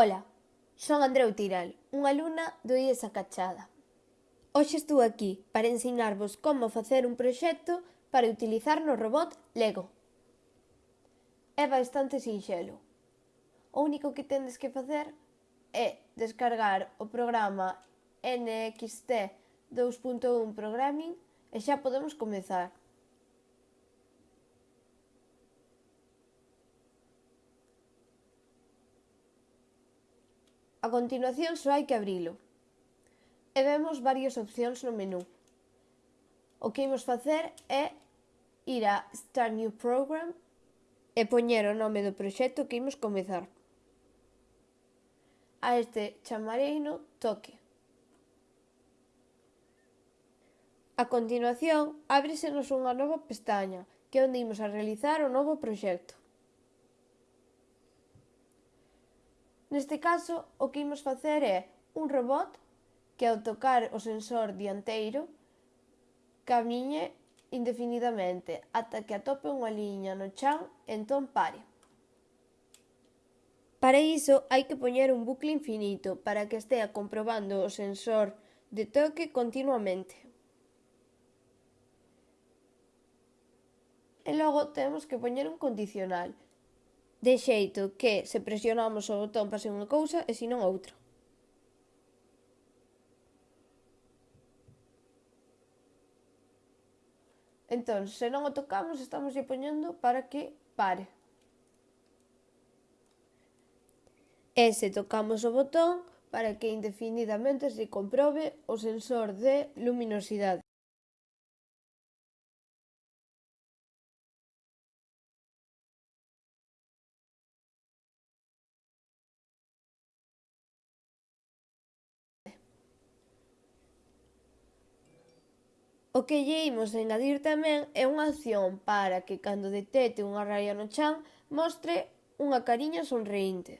Ola, son Andreu Tiral, unha alumna do IES Acachada. Hoxe estou aquí para ensinarvos como facer un proxecto para utilizar no robot Lego. É bastante sinxelo. O único que tendes que facer é descargar o programa NXT 2.1 Programming e xa podemos comezar. A continuación só hai que abrilo. E vemos varias opcións no menú. O que imos facer é ir a Start New Program e poñer o nome do proxecto que imos comezar. A este chamareino Toque. A continuación, ábresenos unha nova pestaña, que é onde imos a realizar o novo proxecto. Neste caso, o que imos facer é un robot que ao tocar o sensor dianteiro camiñe indefinidamente ata que atope unha liña no chan e entón pare. Para iso hai que poñer un bucle infinito para que estea comprobando o sensor de toque continuamente. E logo temos que poñer un condicional, De xeito que se presionamos o botón pase unha cousa e senón outra. Entón, se non o tocamos, estamos lle poñendo para que pare. E se tocamos o botón, para que indefinidamente se comprobe o sensor de luminosidade. O que lle imos engadir tamén é unha acción para que cando detecte unha raya no chan mostre unha cariña sonreínte.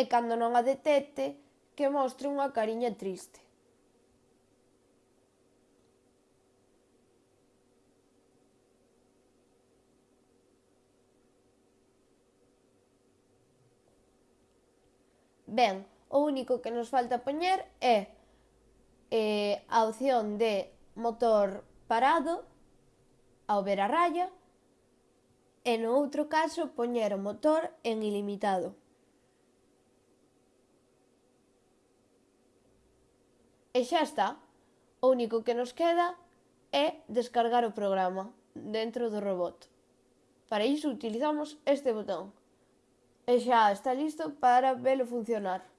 E cando non a detecte, que mostre unha cariña triste. Ben, O único que nos falta poñer é eh, a opción de motor parado ao ver a raya e no outro caso poñer o motor en ilimitado. E xa está. O único que nos queda é descargar o programa dentro do robot. Para iso utilizamos este botón. E xa está listo para velo funcionar.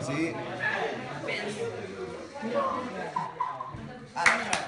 Sí. Pensa. Ah,